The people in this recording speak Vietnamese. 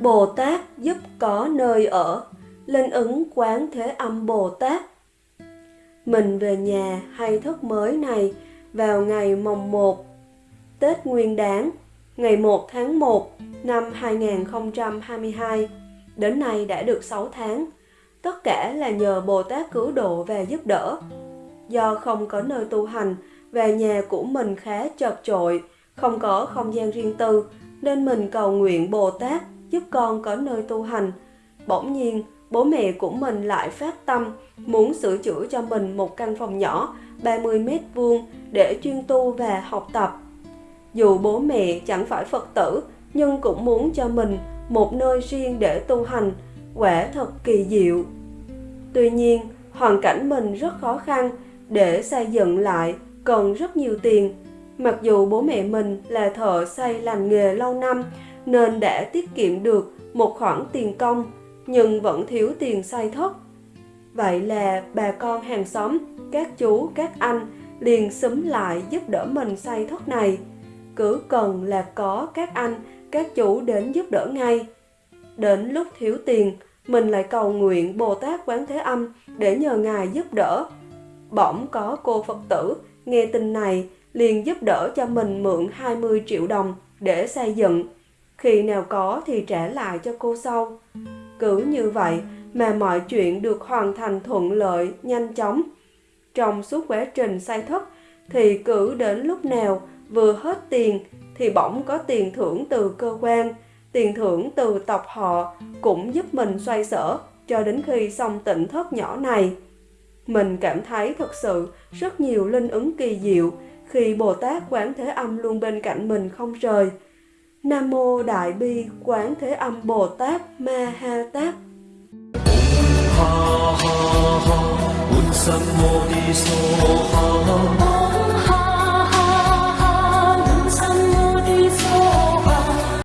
Bồ Tát giúp có nơi ở, linh ứng quán thế âm Bồ Tát. Mình về nhà hay thức mới này vào ngày mồng 1 Tết Nguyên Đán, ngày 1 tháng 1 năm 2022. Đến nay đã được 6 tháng. Tất cả là nhờ Bồ Tát cứu độ và giúp đỡ. Do không có nơi tu hành và nhà của mình khá chật chội, không có không gian riêng tư, nên mình cầu nguyện Bồ Tát giúp con có nơi tu hành. Bỗng nhiên, bố mẹ của mình lại phát tâm muốn sửa chữa cho mình một căn phòng nhỏ 30 mét vuông để chuyên tu và học tập. Dù bố mẹ chẳng phải Phật tử, nhưng cũng muốn cho mình một nơi riêng để tu hành, quả thật kỳ diệu. Tuy nhiên, hoàn cảnh mình rất khó khăn, để xây dựng lại cần rất nhiều tiền. Mặc dù bố mẹ mình là thợ xây lành nghề lâu năm nên đã tiết kiệm được một khoản tiền công, nhưng vẫn thiếu tiền xây thất. Vậy là bà con hàng xóm, các chú, các anh liền xúm lại giúp đỡ mình xây thất này. Cứ cần là có các anh, các chú đến giúp đỡ ngay. Đến lúc thiếu tiền, mình lại cầu nguyện Bồ Tát Quán Thế Âm để nhờ Ngài giúp đỡ. Bỗng có cô Phật tử nghe tin này liền giúp đỡ cho mình mượn 20 triệu đồng để xây dựng. Khi nào có thì trả lại cho cô sau. Cứ như vậy mà mọi chuyện được hoàn thành thuận lợi, nhanh chóng. Trong suốt quá trình xây thất thì cứ đến lúc nào vừa hết tiền thì bỗng có tiền thưởng từ cơ quan, tiền thưởng từ tộc họ cũng giúp mình xoay sở cho đến khi xong tỉnh thất nhỏ này. Mình cảm thấy thật sự rất nhiều linh ứng kỳ diệu khi Bồ Tát Quán Thế Âm luôn bên cạnh mình không rời. Nam Mô Đại Bi Quán Thế Âm Bồ Tát Ma Ha Tát. Ha ha ha,